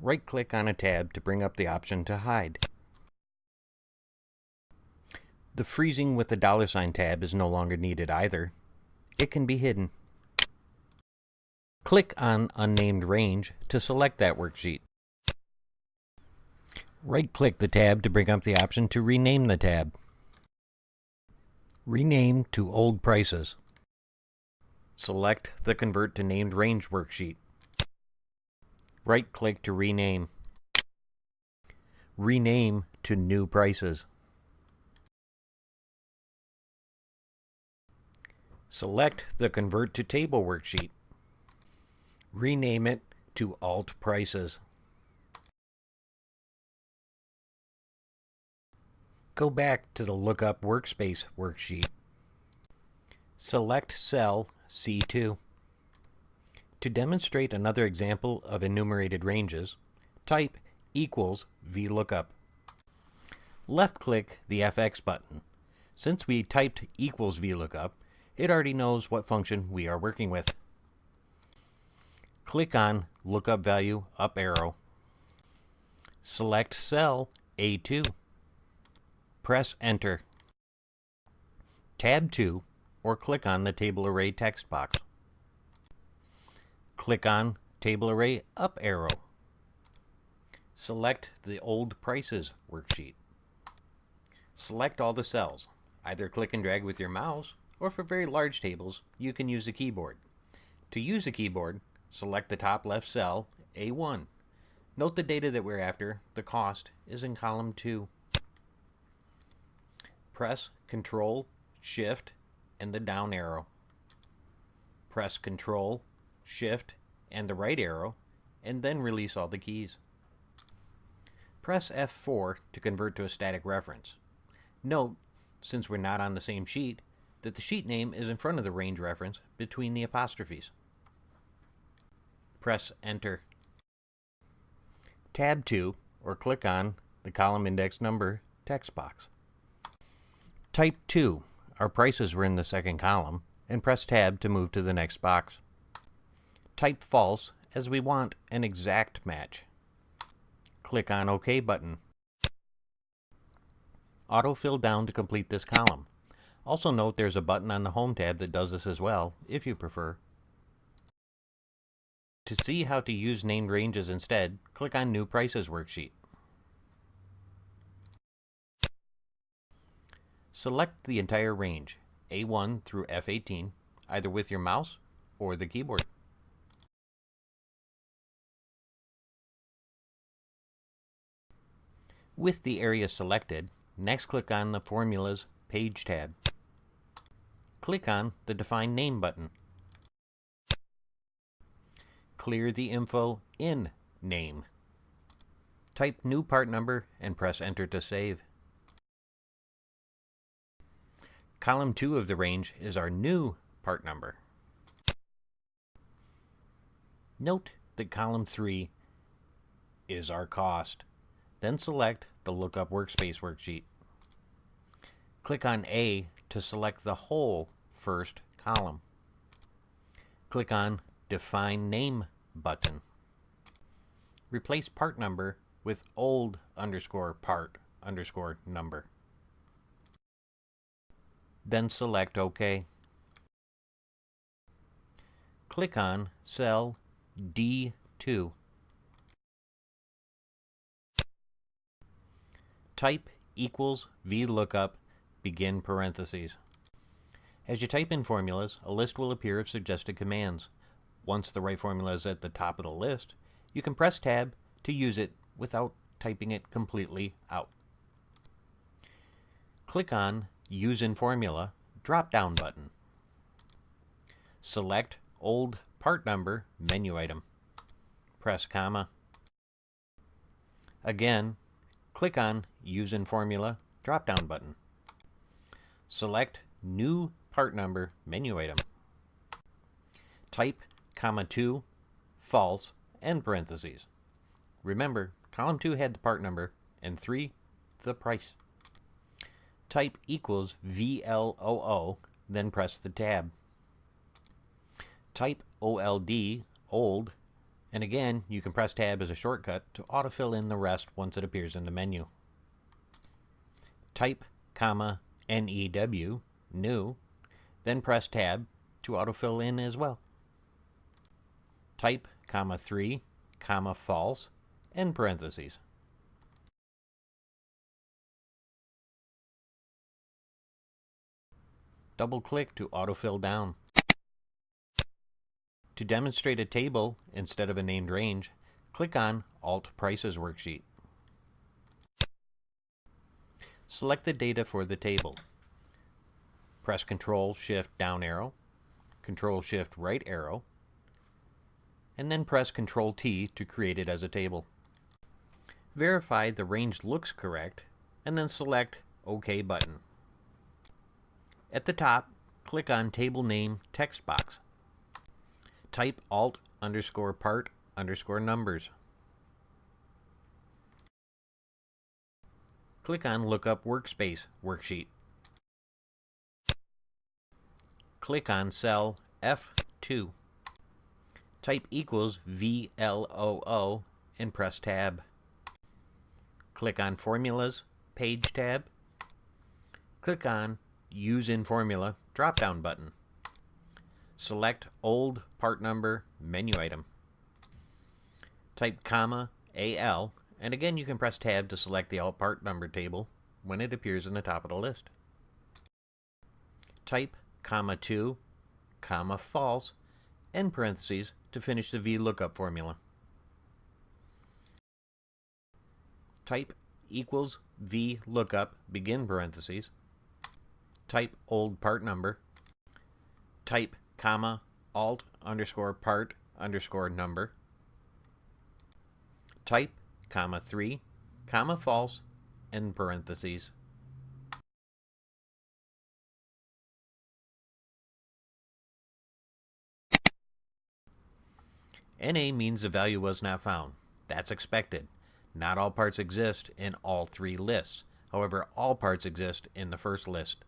right-click on a tab to bring up the option to hide. The freezing with the dollar sign tab is no longer needed either. It can be hidden. Click on Unnamed Range to select that worksheet. Right-click the tab to bring up the option to rename the tab. Rename to Old Prices. Select the Convert to Named Range worksheet. Right-click to rename. Rename to New Prices. Select the Convert to Table worksheet. Rename it to Alt Prices. Go back to the Lookup Workspace worksheet. Select cell C2. To demonstrate another example of enumerated ranges, type equals VLOOKUP. Left-click the FX button. Since we typed equals VLOOKUP, it already knows what function we are working with. Click on Lookup Value up arrow. Select cell A2. Press Enter. Tab 2 or click on the Table Array text box. Click on Table Array up arrow. Select the Old Prices worksheet. Select all the cells. Either click and drag with your mouse, or for very large tables, you can use the keyboard. To use the keyboard, select the top left cell, A1. Note the data that we're after, the cost, is in column 2 press Control, Shift, and the down arrow. Press Control, Shift, and the right arrow, and then release all the keys. Press F4 to convert to a static reference. Note, since we're not on the same sheet, that the sheet name is in front of the range reference between the apostrophes. Press Enter. Tab 2, or click on the column index number text box. Type 2. Our prices were in the second column, and press Tab to move to the next box. Type false as we want an exact match. Click on OK button. Autofill down to complete this column. Also note there's a button on the Home tab that does this as well, if you prefer. To see how to use named ranges instead, click on New Prices worksheet. Select the entire range, A1 through F18, either with your mouse or the keyboard. With the area selected, next click on the Formulas Page tab. Click on the Define Name button. Clear the info in Name. Type new part number and press Enter to save. Column 2 of the range is our new part number. Note that column 3 is our cost. Then select the Lookup Workspace worksheet. Click on A to select the whole first column. Click on Define Name button. Replace part number with old underscore part underscore number then select OK. Click on cell D2. Type equals VLOOKUP, begin parentheses. As you type in formulas, a list will appear of suggested commands. Once the right formula is at the top of the list, you can press Tab to use it without typing it completely out. Click on Use in Formula drop-down button. Select Old Part Number menu item. Press comma. Again, click on Use in Formula drop-down button. Select New Part Number menu item. Type comma 2, false, and parentheses. Remember, column 2 had the part number, and 3, the price type equals VLOO, then press the tab. Type OLD, old, And again, you can press tab as a shortcut to autofill in the rest once it appears in the menu. Type, comma, NEW, new, then press tab to autofill in as well. Type, comma 3, comma false, end parentheses. Double click to autofill down. To demonstrate a table instead of a named range, click on Alt Prices worksheet. Select the data for the table. Press Ctrl Shift down arrow, Ctrl Shift right arrow, and then press Ctrl T to create it as a table. Verify the range looks correct, and then select OK button. At the top, click on Table Name text box. Type Alt underscore part underscore numbers. Click on Lookup Workspace worksheet. Click on cell F2. Type equals VLOO and press tab. Click on Formulas, Page tab. Click on Use in Formula drop-down button. Select Old Part Number menu item. Type comma AL, and again you can press tab to select the alt part number table when it appears in the top of the list. Type comma 2, comma false, end parentheses to finish the VLOOKUP formula. Type equals VLOOKUP begin parentheses. Type old part number. Type comma alt underscore part underscore number. Type comma 3 comma false end parentheses. NA means the value was not found. That's expected. Not all parts exist in all three lists. However, all parts exist in the first list.